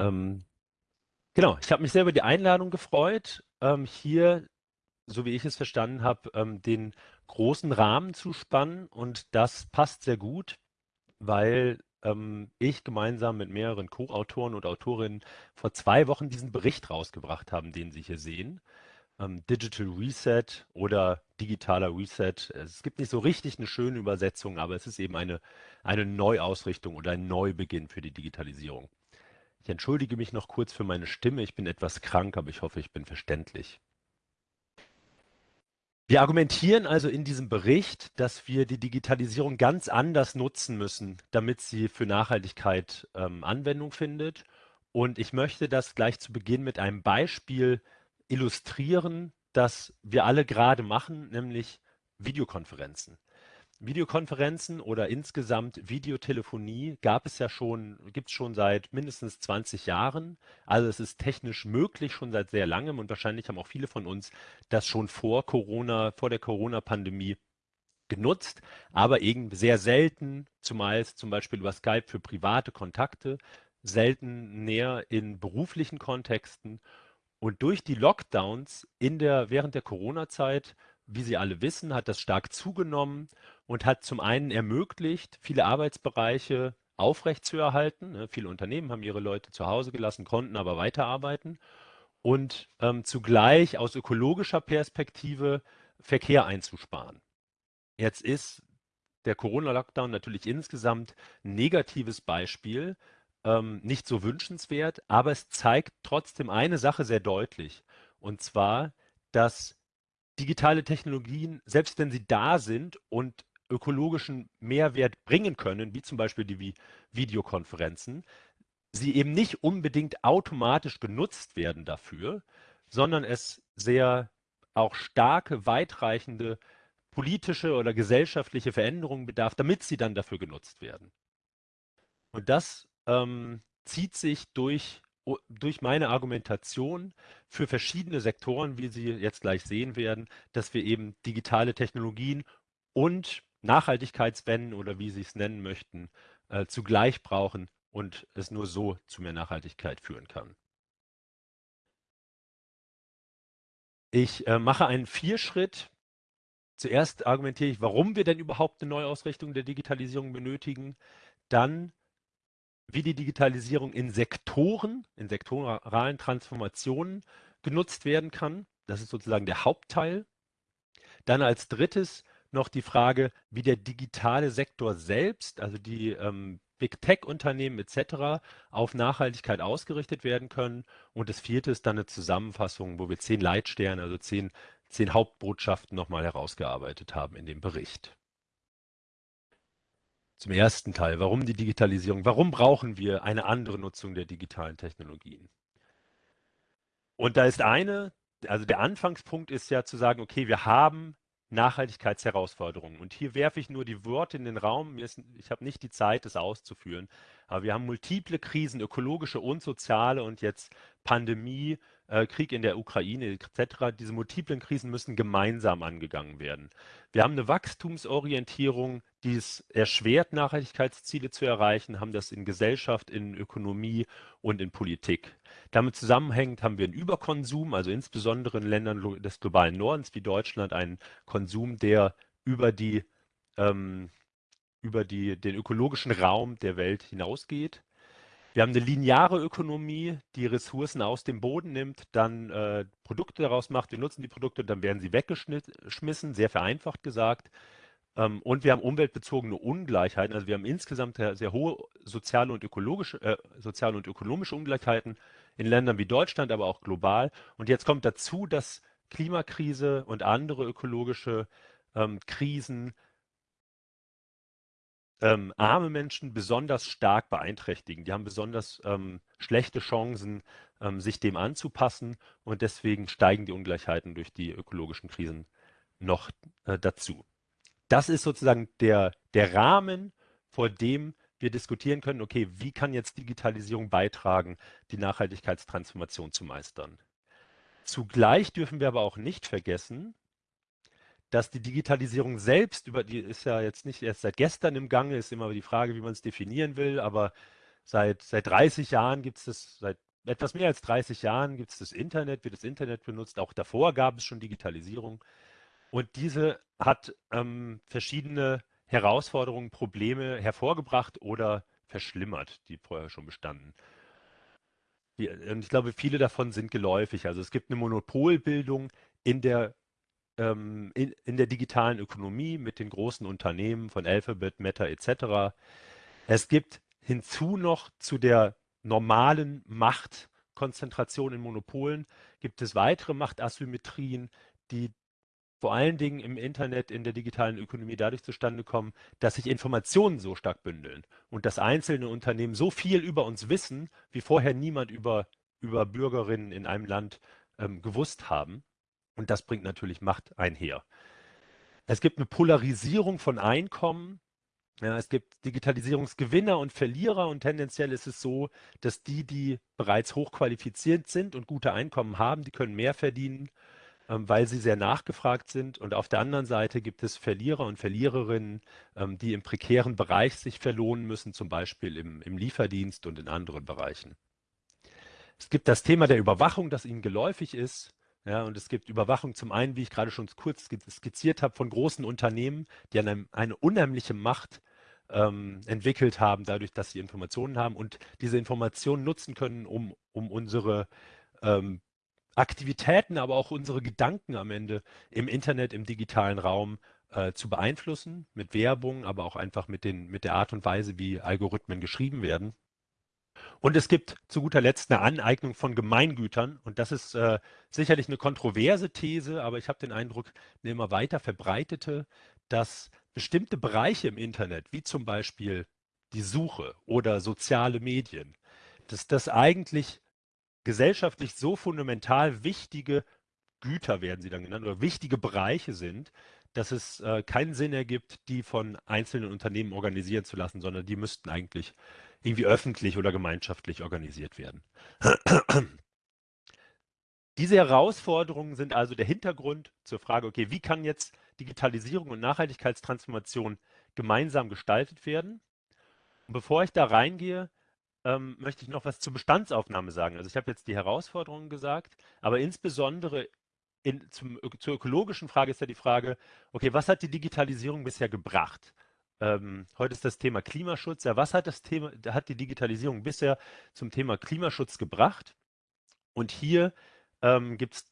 Ähm, genau, ich habe mich sehr über die Einladung gefreut, ähm, hier, so wie ich es verstanden habe, ähm, den großen Rahmen zu spannen. Und das passt sehr gut, weil ähm, ich gemeinsam mit mehreren Co-Autoren und Autorinnen vor zwei Wochen diesen Bericht rausgebracht haben, den Sie hier sehen. Ähm, Digital Reset oder digitaler Reset. Es gibt nicht so richtig eine schöne Übersetzung, aber es ist eben eine, eine Neuausrichtung oder ein Neubeginn für die Digitalisierung. Ich entschuldige mich noch kurz für meine Stimme. Ich bin etwas krank, aber ich hoffe, ich bin verständlich. Wir argumentieren also in diesem Bericht, dass wir die Digitalisierung ganz anders nutzen müssen, damit sie für Nachhaltigkeit ähm, Anwendung findet. Und ich möchte das gleich zu Beginn mit einem Beispiel illustrieren, das wir alle gerade machen, nämlich Videokonferenzen. Videokonferenzen oder insgesamt Videotelefonie gab es ja schon, gibt es schon seit mindestens 20 Jahren. Also es ist technisch möglich schon seit sehr langem und wahrscheinlich haben auch viele von uns das schon vor Corona, vor der Corona-Pandemie genutzt, aber eben sehr selten, zumeist zum Beispiel über Skype für private Kontakte, selten näher in beruflichen Kontexten. Und durch die Lockdowns in der, während der Corona-Zeit wie Sie alle wissen, hat das stark zugenommen und hat zum einen ermöglicht, viele Arbeitsbereiche aufrechtzuerhalten. Ne? Viele Unternehmen haben ihre Leute zu Hause gelassen, konnten aber weiterarbeiten und ähm, zugleich aus ökologischer Perspektive Verkehr einzusparen. Jetzt ist der Corona-Lockdown natürlich insgesamt ein negatives Beispiel, ähm, nicht so wünschenswert, aber es zeigt trotzdem eine Sache sehr deutlich, und zwar, dass digitale Technologien, selbst wenn sie da sind und ökologischen Mehrwert bringen können, wie zum Beispiel die Videokonferenzen, sie eben nicht unbedingt automatisch genutzt werden dafür, sondern es sehr auch starke, weitreichende politische oder gesellschaftliche Veränderungen bedarf, damit sie dann dafür genutzt werden. Und das ähm, zieht sich durch durch meine Argumentation für verschiedene Sektoren, wie Sie jetzt gleich sehen werden, dass wir eben digitale Technologien und Nachhaltigkeitswenden oder wie Sie es nennen möchten, äh, zugleich brauchen und es nur so zu mehr Nachhaltigkeit führen kann. Ich äh, mache einen Vierschritt. Zuerst argumentiere ich, warum wir denn überhaupt eine Neuausrichtung der Digitalisierung benötigen. Dann wie die Digitalisierung in Sektoren, in sektoralen Transformationen genutzt werden kann. Das ist sozusagen der Hauptteil. Dann als drittes noch die Frage, wie der digitale Sektor selbst, also die ähm, Big Tech-Unternehmen etc. auf Nachhaltigkeit ausgerichtet werden können. Und das vierte ist dann eine Zusammenfassung, wo wir zehn Leitsterne, also zehn, zehn Hauptbotschaften nochmal herausgearbeitet haben in dem Bericht. Zum ersten Teil, warum die Digitalisierung? Warum brauchen wir eine andere Nutzung der digitalen Technologien? Und da ist eine, also der Anfangspunkt ist ja zu sagen, okay, wir haben Nachhaltigkeitsherausforderungen. Und hier werfe ich nur die Worte in den Raum. Ich habe nicht die Zeit, das auszuführen. Aber wir haben multiple Krisen, ökologische und soziale und jetzt Pandemie, äh, Krieg in der Ukraine etc. Diese multiplen Krisen müssen gemeinsam angegangen werden. Wir haben eine Wachstumsorientierung, die es erschwert, Nachhaltigkeitsziele zu erreichen, haben das in Gesellschaft, in Ökonomie und in Politik. Damit zusammenhängend haben wir einen Überkonsum, also insbesondere in Ländern des globalen Nordens wie Deutschland einen Konsum, der über die ähm, über die, den ökologischen Raum der Welt hinausgeht. Wir haben eine lineare Ökonomie, die Ressourcen aus dem Boden nimmt, dann äh, Produkte daraus macht. Wir nutzen die Produkte, dann werden sie weggeschmissen, sehr vereinfacht gesagt. Ähm, und wir haben umweltbezogene Ungleichheiten. Also wir haben insgesamt sehr, sehr hohe soziale und, ökologische, äh, soziale und ökonomische Ungleichheiten in Ländern wie Deutschland, aber auch global. Und jetzt kommt dazu, dass Klimakrise und andere ökologische ähm, Krisen ähm, arme Menschen besonders stark beeinträchtigen. Die haben besonders ähm, schlechte Chancen, ähm, sich dem anzupassen und deswegen steigen die Ungleichheiten durch die ökologischen Krisen noch äh, dazu. Das ist sozusagen der, der Rahmen, vor dem wir diskutieren können, okay, wie kann jetzt Digitalisierung beitragen, die Nachhaltigkeitstransformation zu meistern. Zugleich dürfen wir aber auch nicht vergessen, dass die Digitalisierung selbst, über die ist ja jetzt nicht erst seit gestern im Gange, ist immer die Frage, wie man es definieren will, aber seit, seit 30 Jahren gibt es das, seit etwas mehr als 30 Jahren gibt es das Internet, wird das Internet benutzt. Auch davor gab es schon Digitalisierung. Und diese hat ähm, verschiedene Herausforderungen, Probleme hervorgebracht oder verschlimmert, die vorher schon bestanden. und ich glaube, viele davon sind geläufig. Also es gibt eine Monopolbildung in der, ähm, in, der digitalen Ökonomie mit den großen Unternehmen von Alphabet, Meta etc. Es gibt hinzu noch zu der normalen Machtkonzentration in Monopolen gibt es weitere Machtasymmetrien, die vor allen Dingen im Internet, in der digitalen Ökonomie dadurch zustande kommen, dass sich Informationen so stark bündeln und dass einzelne Unternehmen so viel über uns wissen, wie vorher niemand über, über Bürgerinnen in einem Land ähm, gewusst haben. Und das bringt natürlich Macht einher. Es gibt eine Polarisierung von Einkommen ja, es gibt Digitalisierungsgewinner und Verlierer und tendenziell ist es so, dass die, die bereits hochqualifiziert sind und gute Einkommen haben, die können mehr verdienen, weil sie sehr nachgefragt sind. Und auf der anderen Seite gibt es Verlierer und Verliererinnen, ähm, die im prekären Bereich sich verlohnen müssen, zum Beispiel im, im Lieferdienst und in anderen Bereichen. Es gibt das Thema der Überwachung, das Ihnen geläufig ist. Ja, und es gibt Überwachung zum einen, wie ich gerade schon kurz skizziert habe, von großen Unternehmen, die eine, eine unheimliche Macht ähm, entwickelt haben, dadurch, dass sie Informationen haben und diese Informationen nutzen können, um, um unsere ähm, Aktivitäten, aber auch unsere Gedanken am Ende im Internet, im digitalen Raum äh, zu beeinflussen, mit Werbung, aber auch einfach mit, den, mit der Art und Weise, wie Algorithmen geschrieben werden. Und es gibt zu guter Letzt eine Aneignung von Gemeingütern. Und das ist äh, sicherlich eine kontroverse These, aber ich habe den Eindruck, eine immer weiter verbreitete, dass bestimmte Bereiche im Internet, wie zum Beispiel die Suche oder soziale Medien, dass das eigentlich gesellschaftlich so fundamental wichtige Güter werden sie dann genannt oder wichtige Bereiche sind, dass es äh, keinen Sinn ergibt, die von einzelnen Unternehmen organisieren zu lassen, sondern die müssten eigentlich irgendwie öffentlich oder gemeinschaftlich organisiert werden. Diese Herausforderungen sind also der Hintergrund zur Frage, okay, wie kann jetzt Digitalisierung und Nachhaltigkeitstransformation gemeinsam gestaltet werden? Und bevor ich da reingehe, ähm, möchte ich noch was zur Bestandsaufnahme sagen. Also ich habe jetzt die Herausforderungen gesagt, aber insbesondere in, zum, zur ökologischen Frage ist ja die Frage, okay, was hat die Digitalisierung bisher gebracht? Ähm, heute ist das Thema Klimaschutz. Ja, was hat das Thema, hat die Digitalisierung bisher zum Thema Klimaschutz gebracht? Und hier ähm, gibt es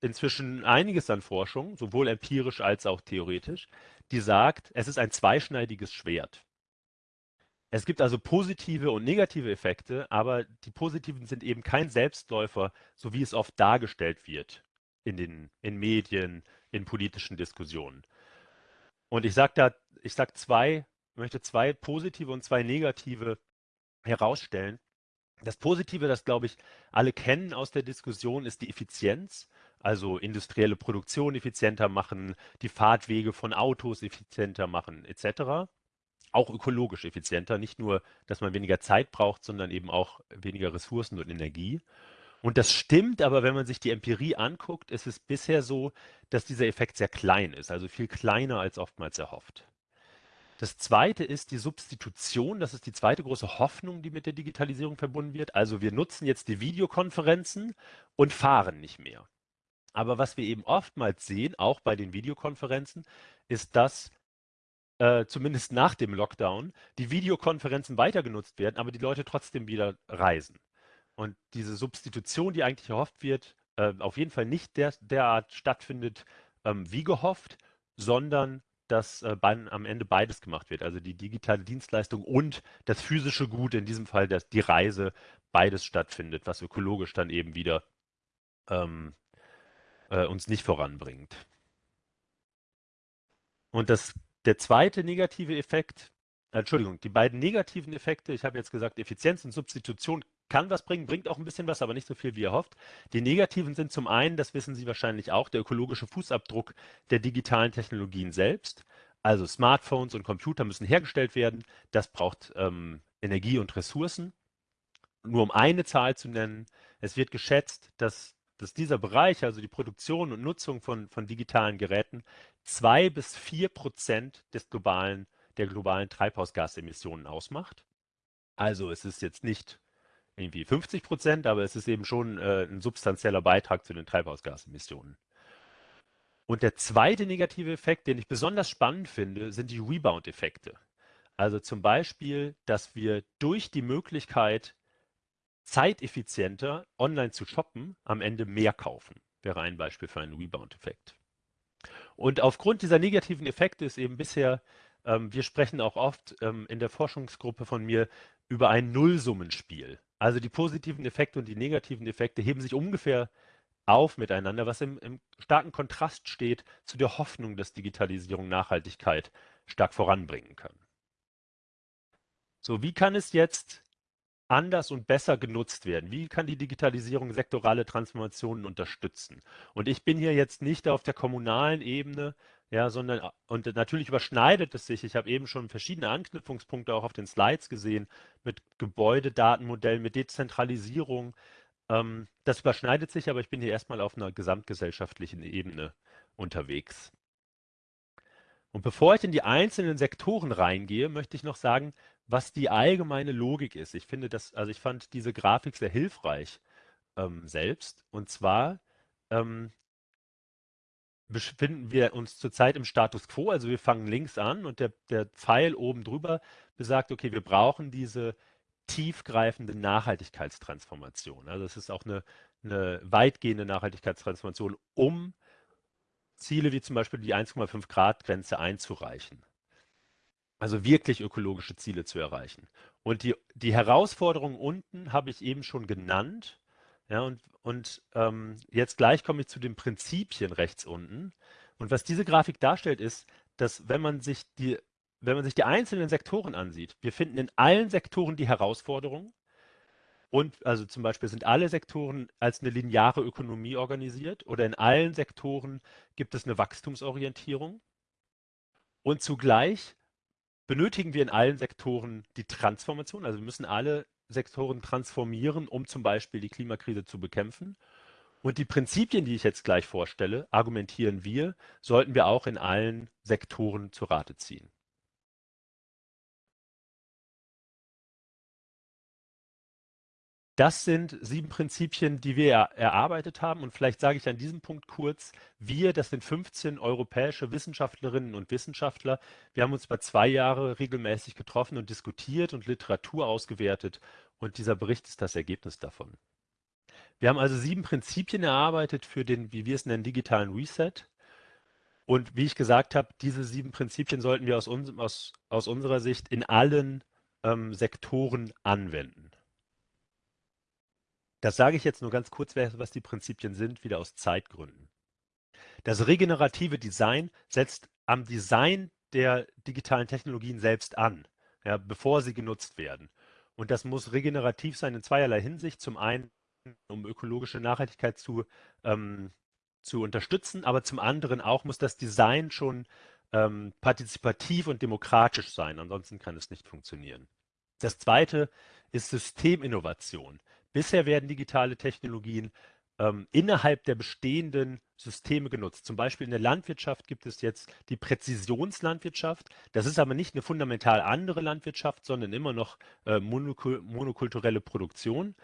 inzwischen einiges an Forschung, sowohl empirisch als auch theoretisch, die sagt, es ist ein zweischneidiges Schwert. Es gibt also positive und negative Effekte, aber die positiven sind eben kein Selbstläufer, so wie es oft dargestellt wird in den in Medien, in politischen Diskussionen. Und ich sage da, ich sage zwei, möchte zwei positive und zwei negative herausstellen. Das Positive, das glaube ich alle kennen aus der Diskussion, ist die Effizienz, also industrielle Produktion effizienter machen, die Fahrtwege von Autos effizienter machen, etc. Auch ökologisch effizienter, nicht nur, dass man weniger Zeit braucht, sondern eben auch weniger Ressourcen und Energie. Und das stimmt, aber wenn man sich die Empirie anguckt, ist es bisher so, dass dieser Effekt sehr klein ist, also viel kleiner als oftmals erhofft. Das zweite ist die Substitution. Das ist die zweite große Hoffnung, die mit der Digitalisierung verbunden wird. Also wir nutzen jetzt die Videokonferenzen und fahren nicht mehr. Aber was wir eben oftmals sehen, auch bei den Videokonferenzen, ist, dass äh, zumindest nach dem Lockdown die Videokonferenzen weiter genutzt werden, aber die Leute trotzdem wieder reisen. Und diese Substitution, die eigentlich erhofft wird, äh, auf jeden Fall nicht der, derart stattfindet ähm, wie gehofft, sondern dass äh, beim, am Ende beides gemacht wird. Also die digitale Dienstleistung und das physische Gut, in diesem Fall das, die Reise, beides stattfindet, was ökologisch dann eben wieder ähm, äh, uns nicht voranbringt. Und das, der zweite negative Effekt, äh, Entschuldigung, die beiden negativen Effekte, ich habe jetzt gesagt, Effizienz und Substitution kann was bringen, bringt auch ein bisschen was, aber nicht so viel, wie er hofft. Die negativen sind zum einen, das wissen Sie wahrscheinlich auch, der ökologische Fußabdruck der digitalen Technologien selbst. Also Smartphones und Computer müssen hergestellt werden. Das braucht ähm, Energie und Ressourcen. Nur um eine Zahl zu nennen, es wird geschätzt, dass, dass dieser Bereich, also die Produktion und Nutzung von, von digitalen Geräten, zwei bis vier Prozent des globalen, der globalen Treibhausgasemissionen ausmacht. Also es ist jetzt nicht irgendwie 50 Prozent, aber es ist eben schon äh, ein substanzieller Beitrag zu den Treibhausgasemissionen. Und der zweite negative Effekt, den ich besonders spannend finde, sind die Rebound-Effekte. Also zum Beispiel, dass wir durch die Möglichkeit, zeiteffizienter online zu shoppen, am Ende mehr kaufen. Wäre ein Beispiel für einen Rebound-Effekt. Und aufgrund dieser negativen Effekte ist eben bisher, ähm, wir sprechen auch oft ähm, in der Forschungsgruppe von mir über ein Nullsummenspiel. Also die positiven Effekte und die negativen Effekte heben sich ungefähr auf miteinander, was im, im starken Kontrast steht zu der Hoffnung, dass Digitalisierung Nachhaltigkeit stark voranbringen kann. So, wie kann es jetzt anders und besser genutzt werden? Wie kann die Digitalisierung sektorale Transformationen unterstützen? Und ich bin hier jetzt nicht auf der kommunalen Ebene, ja, sondern und natürlich überschneidet es sich. Ich habe eben schon verschiedene Anknüpfungspunkte auch auf den Slides gesehen mit Gebäudedatenmodellen, mit Dezentralisierung. Ähm, das überschneidet sich, aber ich bin hier erstmal auf einer gesamtgesellschaftlichen Ebene unterwegs. Und bevor ich in die einzelnen Sektoren reingehe, möchte ich noch sagen, was die allgemeine Logik ist. Ich finde das, also ich fand diese Grafik sehr hilfreich ähm, selbst. Und zwar ähm, befinden wir uns zurzeit im Status quo. Also wir fangen links an und der, der Pfeil oben drüber besagt, okay, wir brauchen diese tiefgreifende Nachhaltigkeitstransformation. Also es ist auch eine, eine weitgehende Nachhaltigkeitstransformation, um Ziele wie zum Beispiel die 1,5 Grad Grenze einzureichen. Also wirklich ökologische Ziele zu erreichen. Und die, die Herausforderungen unten habe ich eben schon genannt. Ja, und und ähm, jetzt gleich komme ich zu den Prinzipien rechts unten. Und was diese Grafik darstellt, ist, dass wenn man sich die, wenn man sich die einzelnen Sektoren ansieht, wir finden in allen Sektoren die Herausforderungen. Und also zum Beispiel sind alle Sektoren als eine lineare Ökonomie organisiert oder in allen Sektoren gibt es eine Wachstumsorientierung. Und zugleich benötigen wir in allen Sektoren die Transformation. Also wir müssen alle Sektoren transformieren, um zum Beispiel die Klimakrise zu bekämpfen. Und die Prinzipien, die ich jetzt gleich vorstelle, argumentieren wir, sollten wir auch in allen Sektoren zu Rate ziehen. Das sind sieben Prinzipien, die wir erarbeitet haben. Und vielleicht sage ich an diesem Punkt kurz, wir, das sind 15 europäische Wissenschaftlerinnen und Wissenschaftler. Wir haben uns über zwei Jahre regelmäßig getroffen und diskutiert und Literatur ausgewertet. Und dieser Bericht ist das Ergebnis davon. Wir haben also sieben Prinzipien erarbeitet für den, wie wir es nennen, digitalen Reset. Und wie ich gesagt habe, diese sieben Prinzipien sollten wir aus, uns, aus, aus unserer Sicht in allen ähm, Sektoren anwenden. Das sage ich jetzt nur ganz kurz, was die Prinzipien sind, wieder aus Zeitgründen. Das regenerative Design setzt am Design der digitalen Technologien selbst an, ja, bevor sie genutzt werden. Und das muss regenerativ sein in zweierlei Hinsicht. Zum einen, um ökologische Nachhaltigkeit zu, ähm, zu unterstützen, aber zum anderen auch muss das Design schon ähm, partizipativ und demokratisch sein. Ansonsten kann es nicht funktionieren. Das zweite ist Systeminnovation. Bisher werden digitale Technologien ähm, innerhalb der bestehenden Systeme genutzt. Zum Beispiel in der Landwirtschaft gibt es jetzt die Präzisionslandwirtschaft. Das ist aber nicht eine fundamental andere Landwirtschaft, sondern immer noch äh, monokul monokulturelle Produktion.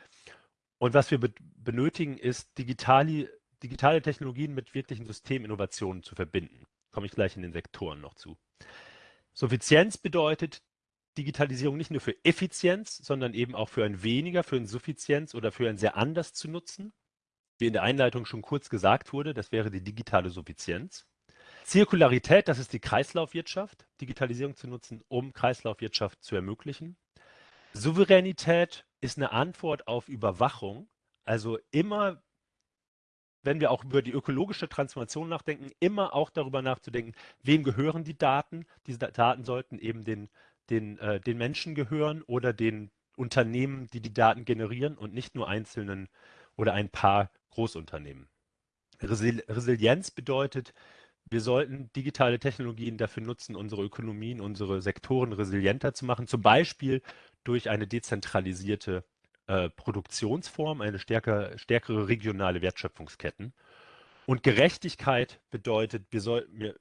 Und was wir be benötigen, ist digitale, digitale Technologien mit wirklichen Systeminnovationen zu verbinden. Komme ich gleich in den Sektoren noch zu. Suffizienz bedeutet, Digitalisierung nicht nur für Effizienz, sondern eben auch für ein weniger, für ein Suffizienz oder für ein sehr anders zu nutzen. Wie in der Einleitung schon kurz gesagt wurde, das wäre die digitale Suffizienz. Zirkularität, das ist die Kreislaufwirtschaft, Digitalisierung zu nutzen, um Kreislaufwirtschaft zu ermöglichen. Souveränität ist eine Antwort auf Überwachung. Also immer, wenn wir auch über die ökologische Transformation nachdenken, immer auch darüber nachzudenken, wem gehören die Daten. Diese Daten sollten eben den den, äh, den Menschen gehören oder den Unternehmen, die die Daten generieren und nicht nur einzelnen oder ein paar Großunternehmen. Resil Resilienz bedeutet, wir sollten digitale Technologien dafür nutzen, unsere Ökonomien, unsere Sektoren resilienter zu machen, zum Beispiel durch eine dezentralisierte äh, Produktionsform, eine stärker, stärkere regionale Wertschöpfungsketten. Und Gerechtigkeit bedeutet, wir, soll, wir,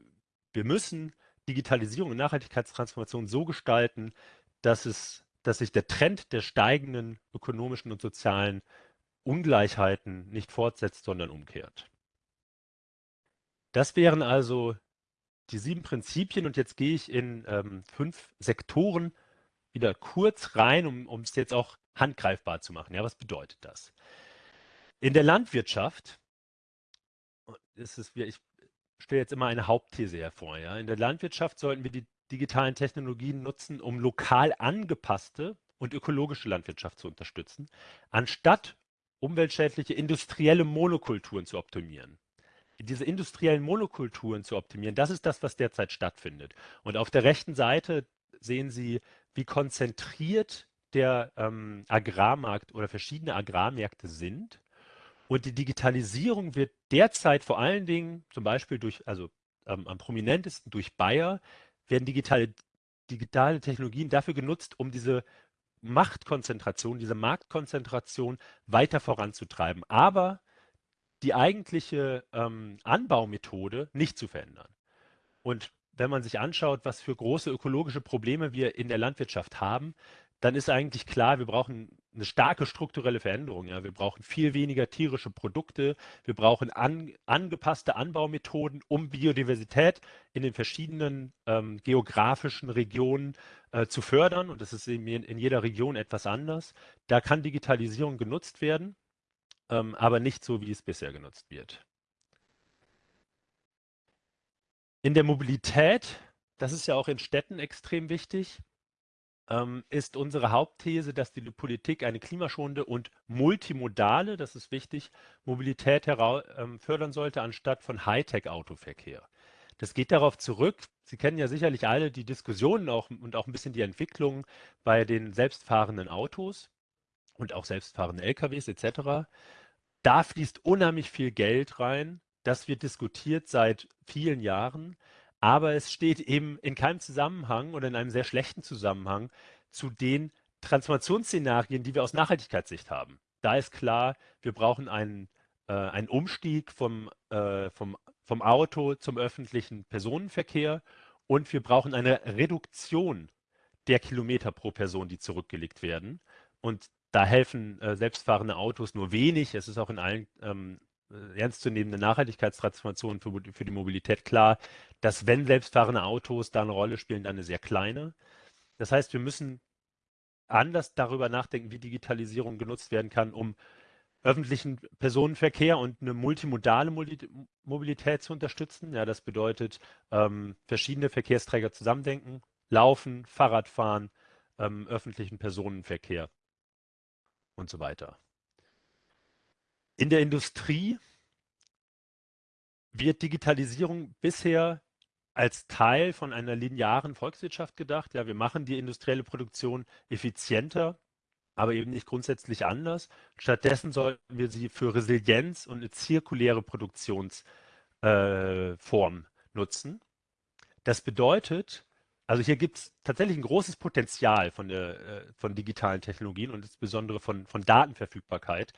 wir müssen Digitalisierung und Nachhaltigkeitstransformation so gestalten, dass es dass sich der Trend der steigenden ökonomischen und sozialen Ungleichheiten nicht fortsetzt, sondern umkehrt. Das wären also die sieben Prinzipien und jetzt gehe ich in ähm, fünf Sektoren wieder kurz rein, um es jetzt auch handgreifbar zu machen. Ja, was bedeutet das? In der Landwirtschaft, ist es, ich stelle jetzt immer eine Hauptthese hervor. Ja? In der Landwirtschaft sollten wir die digitalen Technologien nutzen, um lokal angepasste und ökologische Landwirtschaft zu unterstützen, anstatt umweltschädliche industrielle Monokulturen zu optimieren. Diese industriellen Monokulturen zu optimieren, das ist das, was derzeit stattfindet. Und auf der rechten Seite sehen Sie, wie konzentriert der ähm, Agrarmarkt oder verschiedene Agrarmärkte sind. Und die Digitalisierung wird derzeit vor allen Dingen, zum Beispiel durch, also ähm, am prominentesten durch Bayer, werden digitale, digitale Technologien dafür genutzt, um diese Machtkonzentration, diese Marktkonzentration weiter voranzutreiben, aber die eigentliche ähm, Anbaumethode nicht zu verändern. Und wenn man sich anschaut, was für große ökologische Probleme wir in der Landwirtschaft haben, dann ist eigentlich klar, wir brauchen eine starke strukturelle Veränderung. Ja. Wir brauchen viel weniger tierische Produkte. Wir brauchen an, angepasste Anbaumethoden, um Biodiversität in den verschiedenen ähm, geografischen Regionen äh, zu fördern. Und das ist in, in, jeder Region etwas anders. Da kann Digitalisierung genutzt werden, ähm, aber nicht so, wie es bisher genutzt wird. In der Mobilität, das ist ja auch in Städten extrem wichtig, ähm, ist unsere Hauptthese, dass die Politik eine klimaschonende und multimodale, das ist wichtig, Mobilität ähm, fördern sollte, anstatt von Hightech-Autoverkehr. Das geht darauf zurück, Sie kennen ja sicherlich alle die Diskussionen auch und auch ein bisschen die Entwicklung bei den selbstfahrenden Autos und auch selbstfahrenden LKWs etc. Da fließt unheimlich viel Geld rein. Das wird diskutiert seit vielen Jahren aber es steht eben in keinem Zusammenhang oder in einem sehr schlechten Zusammenhang zu den Transformationsszenarien, die wir aus Nachhaltigkeitssicht haben. Da ist klar, wir brauchen einen, äh, einen Umstieg vom, äh, vom, vom Auto zum öffentlichen Personenverkehr und wir brauchen eine Reduktion der Kilometer pro Person, die zurückgelegt werden. Und da helfen äh, selbstfahrende Autos nur wenig. Es ist auch in allen ähm, äh, ernstzunehmende Nachhaltigkeitstransformation für, für die Mobilität klar, dass wenn selbstfahrende Autos da eine Rolle spielen, dann eine sehr kleine. Das heißt, wir müssen anders darüber nachdenken, wie Digitalisierung genutzt werden kann, um öffentlichen Personenverkehr und eine multimodale Mobilität zu unterstützen. Ja, das bedeutet, ähm, verschiedene Verkehrsträger zusammendenken, Laufen, Fahrradfahren, ähm, öffentlichen Personenverkehr und so weiter. In der Industrie wird Digitalisierung bisher als Teil von einer linearen Volkswirtschaft gedacht. Ja, wir machen die industrielle Produktion effizienter, aber eben nicht grundsätzlich anders. Stattdessen sollten wir sie für Resilienz und eine zirkuläre Produktionsform äh, nutzen. Das bedeutet, also hier gibt es tatsächlich ein großes Potenzial von, der, äh, von digitalen Technologien und insbesondere von, von Datenverfügbarkeit.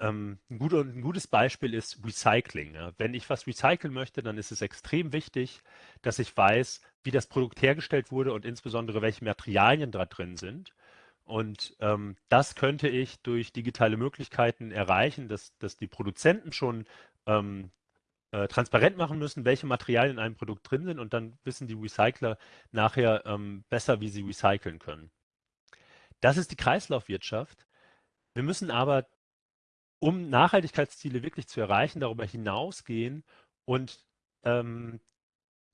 Ähm, ein, guter, ein, gutes Beispiel ist Recycling. Ja. Wenn ich was recyceln möchte, dann ist es extrem wichtig, dass ich weiß, wie das Produkt hergestellt wurde und insbesondere welche Materialien da drin sind. Und ähm, das könnte ich durch digitale Möglichkeiten erreichen, dass, dass die Produzenten schon ähm, äh, transparent machen müssen, welche Materialien in einem Produkt drin sind und dann wissen die Recycler nachher ähm, besser, wie sie recyceln können. Das ist die Kreislaufwirtschaft. Wir müssen aber um Nachhaltigkeitsziele wirklich zu erreichen, darüber hinausgehen und ähm,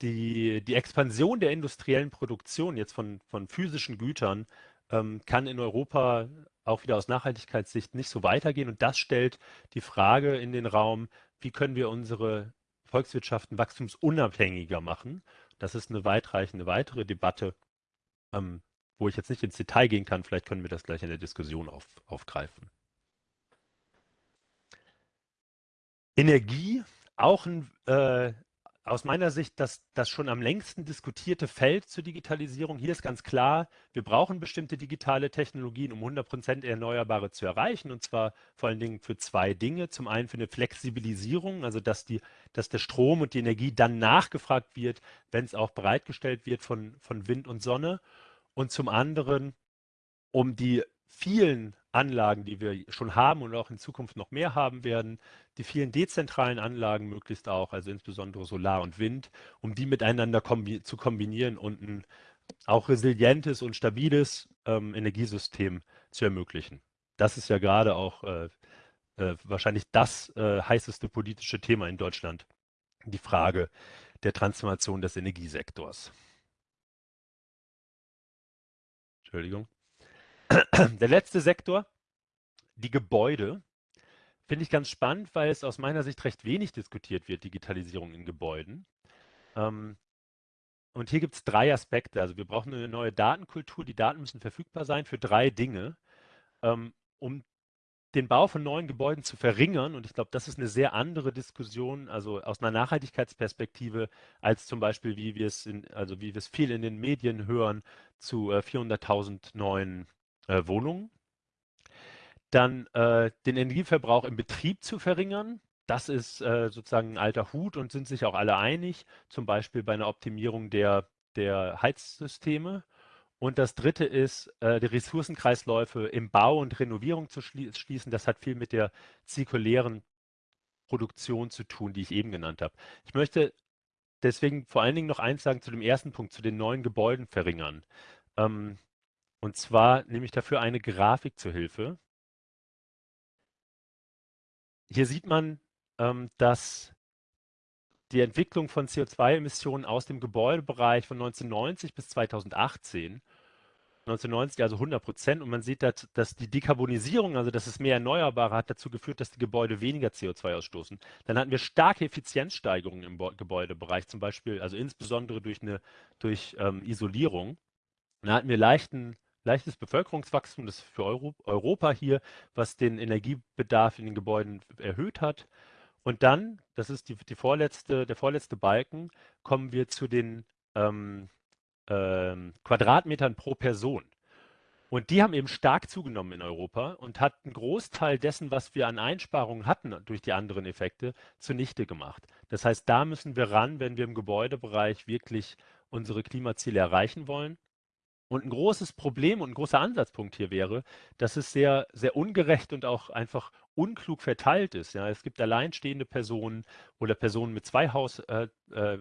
die, die Expansion der industriellen Produktion jetzt von, von physischen Gütern ähm, kann in Europa auch wieder aus Nachhaltigkeitssicht nicht so weitergehen. Und das stellt die Frage in den Raum, wie können wir unsere Volkswirtschaften wachstumsunabhängiger machen? Das ist eine weitreichende weitere Debatte, ähm, wo ich jetzt nicht ins Detail gehen kann. Vielleicht können wir das gleich in der Diskussion auf, aufgreifen. Energie, auch ein, äh, aus meiner Sicht das, das schon am längsten diskutierte Feld zur Digitalisierung. Hier ist ganz klar, wir brauchen bestimmte digitale Technologien, um 100% Erneuerbare zu erreichen. Und zwar vor allen Dingen für zwei Dinge. Zum einen für eine Flexibilisierung, also dass, die, dass der Strom und die Energie dann nachgefragt wird, wenn es auch bereitgestellt wird von, von Wind und Sonne. Und zum anderen um die vielen Anlagen, die wir schon haben und auch in Zukunft noch mehr haben werden, die vielen dezentralen Anlagen möglichst auch, also insbesondere Solar und Wind, um die miteinander kombi zu kombinieren und ein auch resilientes und stabiles ähm, Energiesystem zu ermöglichen. Das ist ja gerade auch äh, äh, wahrscheinlich das äh, heißeste politische Thema in Deutschland, die Frage der Transformation des Energiesektors. Entschuldigung. Der letzte Sektor, die Gebäude, finde ich ganz spannend, weil es aus meiner Sicht recht wenig diskutiert wird, Digitalisierung in Gebäuden. Ähm, und hier gibt es drei Aspekte. Also wir brauchen eine neue Datenkultur. Die Daten müssen verfügbar sein für drei Dinge, ähm, um den Bau von neuen Gebäuden zu verringern. Und ich glaube, das ist eine sehr andere Diskussion, also aus einer Nachhaltigkeitsperspektive, als zum Beispiel, wie wir es in, also wie wir es viel in den Medien hören, zu äh, 400.000 neuen äh, Wohnungen. Dann äh, den Energieverbrauch im Betrieb zu verringern. Das ist äh, sozusagen ein alter Hut und sind sich auch alle einig, zum Beispiel bei einer Optimierung der, der Heizsysteme. Und das dritte ist, äh, die Ressourcenkreisläufe im Bau und Renovierung zu schlie schließen. Das hat viel mit der zirkulären Produktion zu tun, die ich eben genannt habe. Ich möchte deswegen vor allen Dingen noch eins sagen zu dem ersten Punkt, zu den neuen Gebäuden verringern. Ähm, und zwar nehme ich dafür eine Grafik zur Hilfe. Hier sieht man, ähm, dass die Entwicklung von CO2-Emissionen aus dem Gebäudebereich von 1990 bis 2018 1990 also 100 Prozent und man sieht, dass, dass, die Dekarbonisierung, also dass es mehr Erneuerbare hat dazu geführt, dass die Gebäude weniger CO2 ausstoßen. Dann hatten wir starke Effizienzsteigerungen im Gebäudebereich, zum Beispiel, also insbesondere durch, eine, durch ähm, Isolierung. Dann hatten wir leichten, leichtes Bevölkerungswachstum, das für Euro, Europa hier, was den Energiebedarf in den Gebäuden erhöht hat. Und dann, das ist die, die vorletzte, der vorletzte Balken, kommen wir zu den ähm, ähm, Quadratmetern pro Person. Und die haben eben stark zugenommen in Europa und hat einen Großteil dessen, was wir an Einsparungen hatten durch die anderen Effekte, zunichte gemacht. Das heißt, da müssen wir ran, wenn wir im Gebäudebereich wirklich unsere Klimaziele erreichen wollen. Und ein großes Problem und ein großer Ansatzpunkt hier wäre, dass es sehr, sehr ungerecht und auch einfach unklug verteilt ist. Ja, es gibt alleinstehende Personen oder Personen mit zwei Haus äh, äh,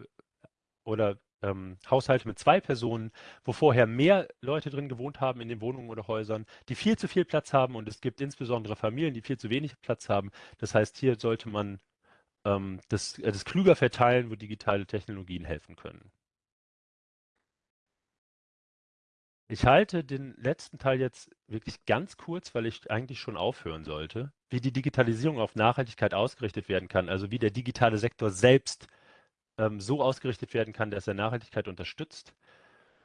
oder ähm, Haushalte mit zwei Personen, wo vorher mehr Leute drin gewohnt haben in den Wohnungen oder Häusern, die viel zu viel Platz haben und es gibt insbesondere Familien, die viel zu wenig Platz haben. Das heißt, hier sollte man ähm, das, äh, das klüger verteilen, wo digitale Technologien helfen können. Ich halte den letzten Teil jetzt wirklich ganz kurz, weil ich eigentlich schon aufhören sollte, wie die Digitalisierung auf Nachhaltigkeit ausgerichtet werden kann, also wie der digitale Sektor selbst ähm, so ausgerichtet werden kann, dass er Nachhaltigkeit unterstützt.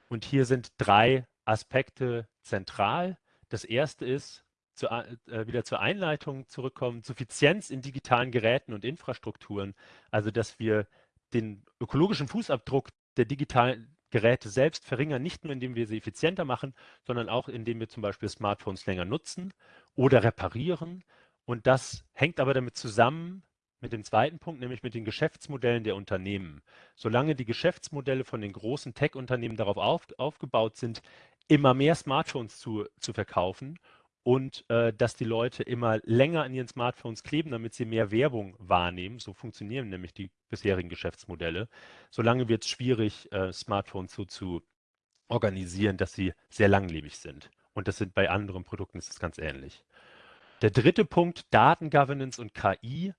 Und hier sind drei Aspekte zentral. Das erste ist, zu, äh, wieder zur Einleitung zurückkommen, Suffizienz in digitalen Geräten und Infrastrukturen, also dass wir den ökologischen Fußabdruck der digitalen Geräte selbst verringern, nicht nur indem wir sie effizienter machen, sondern auch indem wir zum Beispiel Smartphones länger nutzen oder reparieren. Und das hängt aber damit zusammen mit dem zweiten Punkt, nämlich mit den Geschäftsmodellen der Unternehmen. Solange die Geschäftsmodelle von den großen Tech-Unternehmen darauf auf, aufgebaut sind, immer mehr Smartphones zu, zu verkaufen und äh, dass die Leute immer länger an ihren Smartphones kleben, damit sie mehr Werbung wahrnehmen. So funktionieren nämlich die bisherigen Geschäftsmodelle. Solange wird es schwierig, äh, Smartphones so zu organisieren, dass sie sehr langlebig sind. Und das sind bei anderen Produkten ist es ganz ähnlich. Der dritte Punkt, Datengovernance und KI.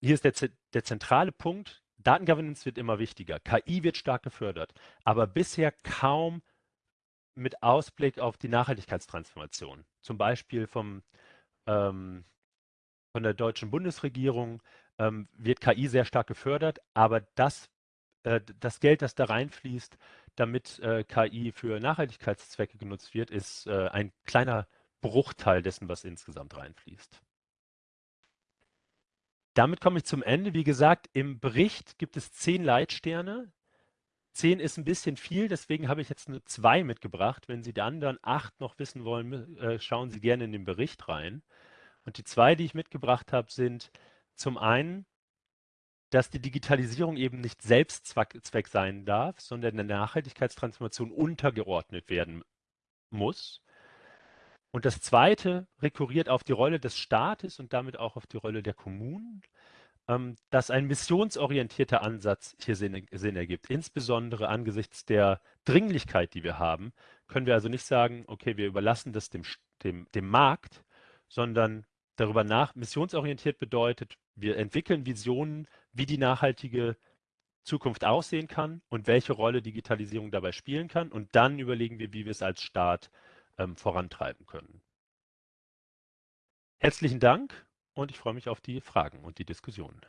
Hier ist der, der zentrale Punkt. Datengovernance wird immer wichtiger. KI wird stark gefördert, aber bisher kaum mit Ausblick auf die Nachhaltigkeitstransformation, zum Beispiel vom, ähm, von der deutschen Bundesregierung, ähm, wird KI sehr stark gefördert, aber das, äh, das Geld, das da reinfließt, damit äh, KI für Nachhaltigkeitszwecke genutzt wird, ist äh, ein kleiner Bruchteil dessen, was insgesamt reinfließt. Damit komme ich zum Ende. Wie gesagt, im Bericht gibt es zehn Leitsterne, Zehn ist ein bisschen viel, deswegen habe ich jetzt nur zwei mitgebracht. Wenn Sie die anderen acht noch wissen wollen, äh, schauen Sie gerne in den Bericht rein. Und die zwei, die ich mitgebracht habe, sind zum einen, dass die Digitalisierung eben nicht Selbstzweck sein darf, sondern der Nachhaltigkeitstransformation untergeordnet werden muss. Und das Zweite rekurriert auf die Rolle des Staates und damit auch auf die Rolle der Kommunen, dass ein missionsorientierter Ansatz hier Sinn, Sinn ergibt. Insbesondere angesichts der Dringlichkeit, die wir haben, können wir also nicht sagen, okay, wir überlassen das dem, dem, dem Markt, sondern darüber nach, missionsorientiert bedeutet, wir entwickeln Visionen, wie die nachhaltige Zukunft aussehen kann und welche Rolle Digitalisierung dabei spielen kann. Und dann überlegen wir, wie wir es als Staat ähm, vorantreiben können. Herzlichen Dank und ich freue mich auf die Fragen und die Diskussion.